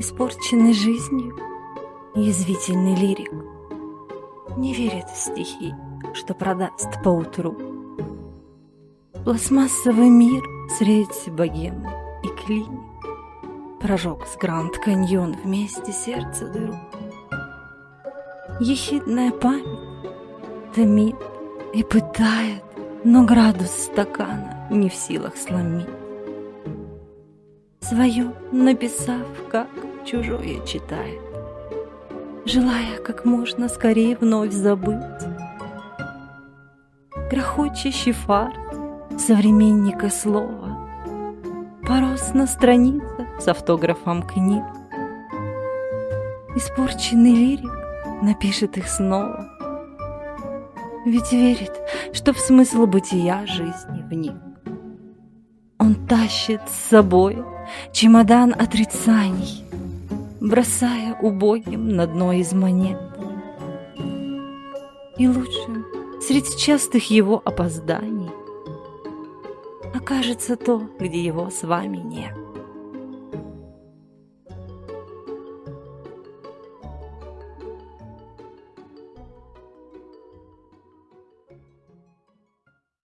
Испорченный жизнью, язвительный лирик Не верит в стихи, что продаст поутру. Пластмассовый мир средь богемы и клиник Прожег с Гранд Каньон вместе сердце дыру. Ехидная память томит и пытает, Но градус стакана не в силах сломить. Свою написав, как чужое читает, Желая как можно скорее вновь забыть. Грохочущий фарт современника слова Порос на страницах с автографом книг. Испорченный лирик напишет их снова. Ведь верит, что в смысл бытия жизни вник. Он тащит с собой чемодан отрицаний, Бросая убогим на дно из монет. И лучше среди частых его опозданий Окажется то, где его с вами нет.